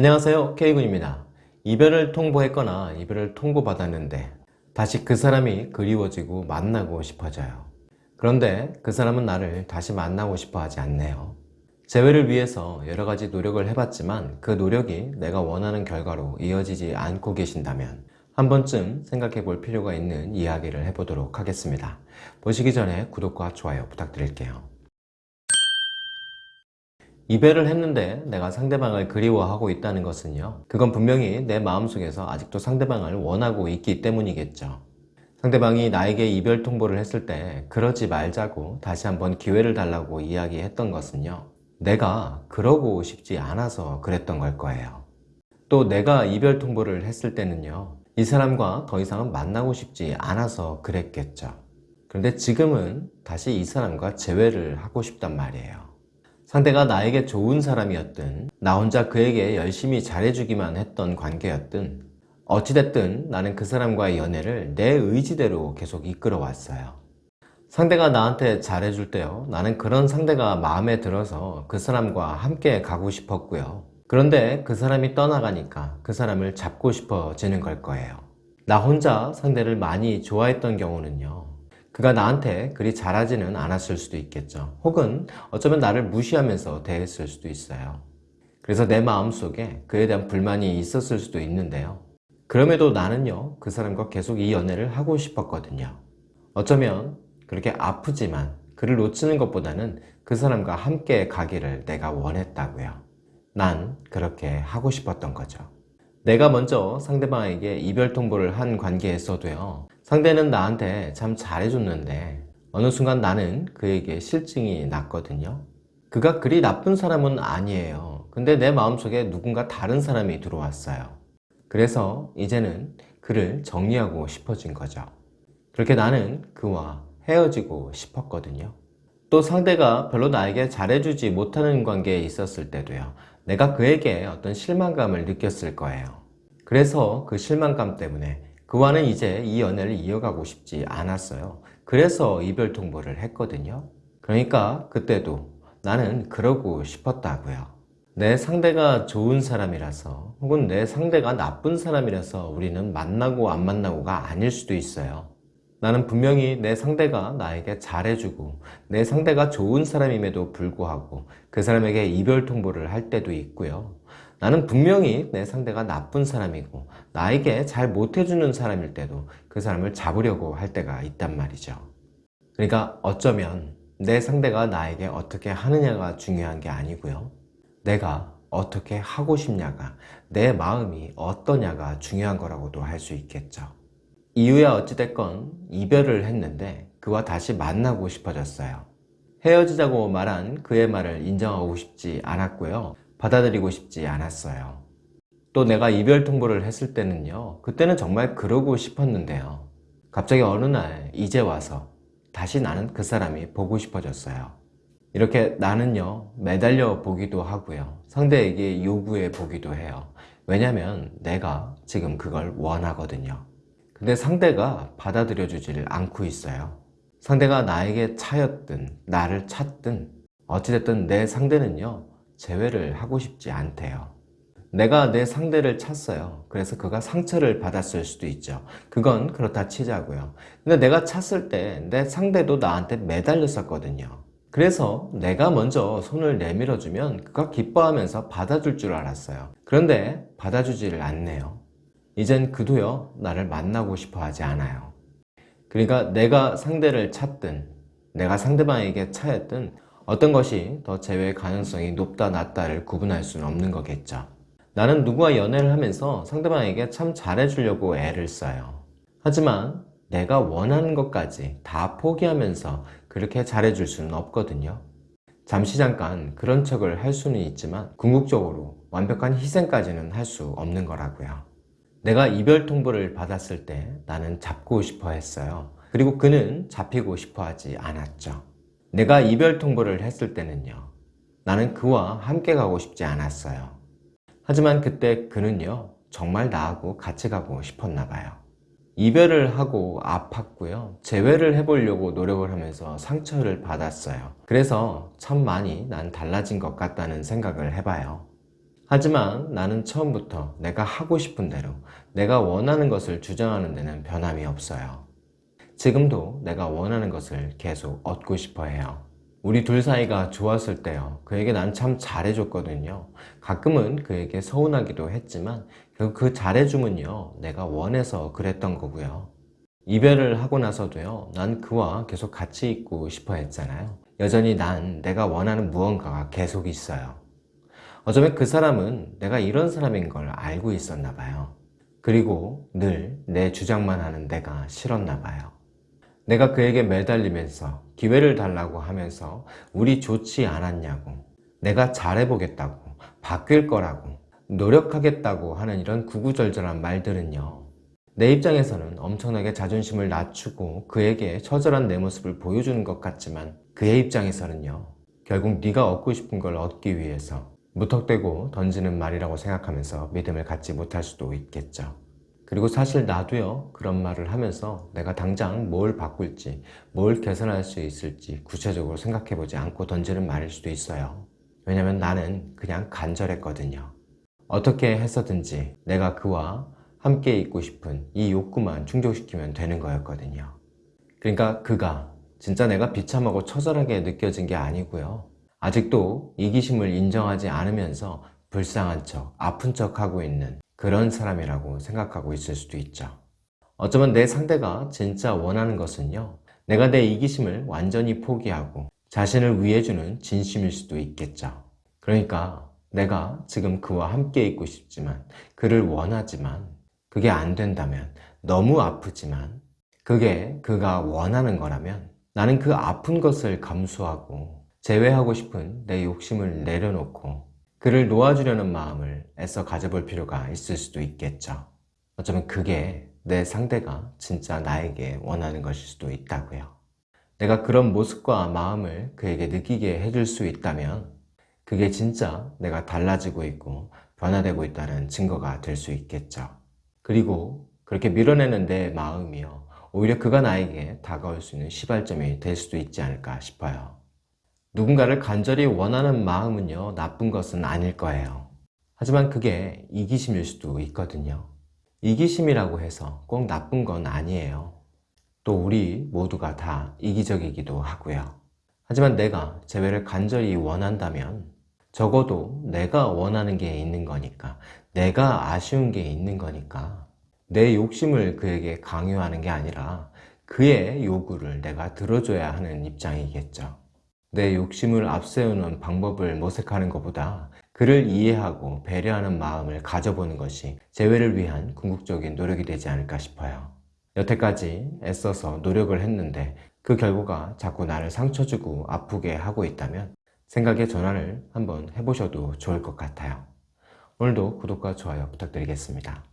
안녕하세요 K군입니다. 이별을 통보했거나 이별을 통보받았는데 다시 그 사람이 그리워지고 만나고 싶어져요. 그런데 그 사람은 나를 다시 만나고 싶어 하지 않네요. 재회를 위해서 여러가지 노력을 해봤지만 그 노력이 내가 원하는 결과로 이어지지 않고 계신다면 한 번쯤 생각해 볼 필요가 있는 이야기를 해보도록 하겠습니다. 보시기 전에 구독과 좋아요 부탁드릴게요 이별을 했는데 내가 상대방을 그리워하고 있다는 것은요 그건 분명히 내 마음속에서 아직도 상대방을 원하고 있기 때문이겠죠. 상대방이 나에게 이별 통보를 했을 때 그러지 말자고 다시 한번 기회를 달라고 이야기했던 것은요 내가 그러고 싶지 않아서 그랬던 걸 거예요. 또 내가 이별 통보를 했을 때는요 이 사람과 더 이상은 만나고 싶지 않아서 그랬겠죠. 그런데 지금은 다시 이 사람과 재회를 하고 싶단 말이에요 상대가 나에게 좋은 사람이었든 나 혼자 그에게 열심히 잘해주기만 했던 관계였든 어찌됐든 나는 그 사람과의 연애를 내 의지대로 계속 이끌어 왔어요. 상대가 나한테 잘해줄 때요 나는 그런 상대가 마음에 들어서 그 사람과 함께 가고 싶었고요. 그런데 그 사람이 떠나가니까 그 사람을 잡고 싶어지는 걸 거예요. 나 혼자 상대를 많이 좋아했던 경우는요 그가 나한테 그리 잘하지는 않았을 수도 있겠죠. 혹은 어쩌면 나를 무시하면서 대했을 수도 있어요. 그래서 내 마음속에 그에 대한 불만이 있었을 수도 있는데요. 그럼에도 나는요 그 사람과 계속 이 연애를 하고 싶었거든요. 어쩌면 그렇게 아프지만 그를 놓치는 것보다는 그 사람과 함께 가기를 내가 원했다고요. 난 그렇게 하고 싶었던 거죠. 내가 먼저 상대방에게 이별 통보를 한 관계에서도요 상대는 나한테 참 잘해줬는데 어느 순간 나는 그에게 실증이 났거든요. 그가 그리 나쁜 사람은 아니에요. 근데 내 마음속에 누군가 다른 사람이 들어왔어요. 그래서 이제는 그를 정리하고 싶어진 거죠. 그렇게 나는 그와 헤어지고 싶었거든요. 또 상대가 별로 나에게 잘해주지 못하는 관계에 있었을 때도요. 내가 그에게 어떤 실망감을 느꼈을 거예요. 그래서 그 실망감 때문에 그와는 이제 이 연애를 이어가고 싶지 않았어요. 그래서 이별 통보를 했거든요. 그러니까 그때도 나는 그러고 싶었다고요. 내 상대가 좋은 사람이라서 혹은 내 상대가 나쁜 사람이라서 우리는 만나고 안 만나고가 아닐 수도 있어요. 나는 분명히 내 상대가 나에게 잘해주고 내 상대가 좋은 사람임에도 불구하고 그 사람에게 이별 통보를 할 때도 있고요 나는 분명히 내 상대가 나쁜 사람이고 나에게 잘 못해주는 사람일 때도 그 사람을 잡으려고 할 때가 있단 말이죠. 그러니까 어쩌면 내 상대가 나에게 어떻게 하느냐가 중요한 게 아니고요. 내가 어떻게 하고 싶냐가 내 마음이 어떠냐가 중요한 거라고도 할 수 있겠죠. 이유야 어찌됐건 이별을 했는데 그와 다시 만나고 싶어졌어요. 헤어지자고 말한 그의 말을 인정하고 싶지 않았고요 받아들이고 싶지 않았어요. 또 내가 이별 통보를 했을 때는요 그때는 정말 그러고 싶었는데요. 갑자기 어느 날 이제 와서 다시 나는 그 사람이 보고 싶어졌어요. 이렇게 나는요 매달려 보기도 하고요. 상대에게 요구해 보기도 해요. 왜냐면 내가 지금 그걸 원하거든요. 근데 상대가 받아들여 주지를 않고 있어요. 상대가 나에게 차였든 나를 찾든 어찌됐든 내 상대는요 재회를 하고 싶지 않대요. 내가 내 상대를 찾어요. 그래서 그가 상처를 받았을 수도 있죠. 그건 그렇다 치자고요. 근데 내가 찾을 때 내 상대도 나한테 매달렸었거든요. 그래서 내가 먼저 손을 내밀어 주면 그가 기뻐하면서 받아줄 줄 알았어요. 그런데 받아주지를 않네요. 이젠 그도요 나를 만나고 싶어 하지 않아요. 그러니까 내가 상대를 찾든 내가 상대방에게 차였든 어떤 것이 더 재회 가능성이 높다 낮다를 구분할 수는 없는 거겠죠. 나는 누구와 연애를 하면서 상대방에게 참 잘해주려고 애를 써요. 하지만 내가 원하는 것까지 다 포기하면서 그렇게 잘해줄 수는 없거든요. 잠시 잠깐 그런 척을 할 수는 있지만 궁극적으로 완벽한 희생까지는 할 수 없는 거라고요. 내가 이별 통보를 받았을 때 나는 잡고 싶어 했어요. 그리고 그는 잡히고 싶어 하지 않았죠 내가 이별 통보를 했을 때는요 나는 그와 함께 가고 싶지 않았어요. 하지만 그때 그는요 정말 나하고 같이 가고 싶었나 봐요. 이별을 하고 아팠고요 재회를 해보려고 노력을 하면서 상처를 받았어요. 그래서 참 많이 난 달라진 것 같다는 생각을 해봐요. 하지만 나는 처음부터 내가 하고 싶은 대로 내가 원하는 것을 주장하는 데는 변함이 없어요. 지금도 내가 원하는 것을 계속 얻고 싶어 해요. 우리 둘 사이가 좋았을 때요. 그에게 난 참 잘해줬거든요. 가끔은 그에게 서운하기도 했지만 결국 그 잘해줌은요. 내가 원해서 그랬던 거고요. 이별을 하고 나서도요. 난 그와 계속 같이 있고 싶어 했잖아요. 여전히 난 내가 원하는 무언가가 계속 있어요. 어쩌면 그 사람은 내가 이런 사람인 걸 알고 있었나 봐요. 그리고 늘 내 주장만 하는 내가 싫었나 봐요. 내가 그에게 매달리면서 기회를 달라고 하면서 우리 좋지 않았냐고 내가 잘해보겠다고 바뀔 거라고 노력하겠다고 하는 이런 구구절절한 말들은요 내 입장에서는 엄청나게 자존심을 낮추고 그에게 처절한 내 모습을 보여주는 것 같지만 그의 입장에서는요 결국 네가 얻고 싶은 걸 얻기 위해서 무턱대고 던지는 말이라고 생각하면서 믿음을 갖지 못할 수도 있겠죠 그리고 사실 나도요 그런 말을 하면서 내가 당장 뭘 바꿀지 뭘 개선할 수 있을지 구체적으로 생각해 보지 않고 던지는 말일 수도 있어요. 왜냐면 나는 그냥 간절했거든요. 어떻게 해서든지 내가 그와 함께 있고 싶은 이 욕구만 충족시키면 되는 거였거든요. 그러니까 그가 진짜 내가 비참하고 처절하게 느껴진 게 아니고요. 아직도 이기심을 인정하지 않으면서 불쌍한 척 아픈 척 하고 있는 그런 사람이라고 생각하고 있을 수도 있죠. 어쩌면 내 상대가 진짜 원하는 것은요. 내가 내 이기심을 완전히 포기하고 자신을 위해주는 진심일 수도 있겠죠. 그러니까 내가 지금 그와 함께 있고 싶지만 그를 원하지만 그게 안 된다면 너무 아프지만 그게 그가 원하는 거라면 나는 그 아픈 것을 감수하고 제외하고 싶은 내 욕심을 내려놓고 그를 놓아주려는 마음을 애써 가져볼 필요가 있을 수도 있겠죠. 어쩌면 그게 내 상대가 진짜 나에게 원하는 것일 수도 있다고요. 내가 그런 모습과 마음을 그에게 느끼게 해줄 수 있다면 그게 진짜 내가 달라지고 있고 변화되고 있다는 증거가 될 수 있겠죠. 그리고 그렇게 밀어내는 내 마음이요. 오히려 그가 나에게 다가올 수 있는 시발점이 될 수도 있지 않을까 싶어요. 누군가를 간절히 원하는 마음은요 나쁜 것은 아닐 거예요. 하지만 그게 이기심일 수도 있거든요. 이기심이라고 해서 꼭 나쁜 건 아니에요. 또 우리 모두가 다 이기적이기도 하고요. 하지만 내가 재회를 간절히 원한다면 적어도 내가 원하는 게 있는 거니까 내가 아쉬운 게 있는 거니까 내 욕심을 그에게 강요하는 게 아니라 그의 요구를 내가 들어줘야 하는 입장이겠죠 내 욕심을 앞세우는 방법을 모색하는 것보다 그를 이해하고 배려하는 마음을 가져보는 것이 재회를 위한 궁극적인 노력이 되지 않을까 싶어요. 여태까지 애써서 노력을 했는데 그 결과가 자꾸 나를 상처주고 아프게 하고 있다면 생각의 전환을 한번 해보셔도 좋을 것 같아요. 오늘도 구독과 좋아요 부탁드리겠습니다.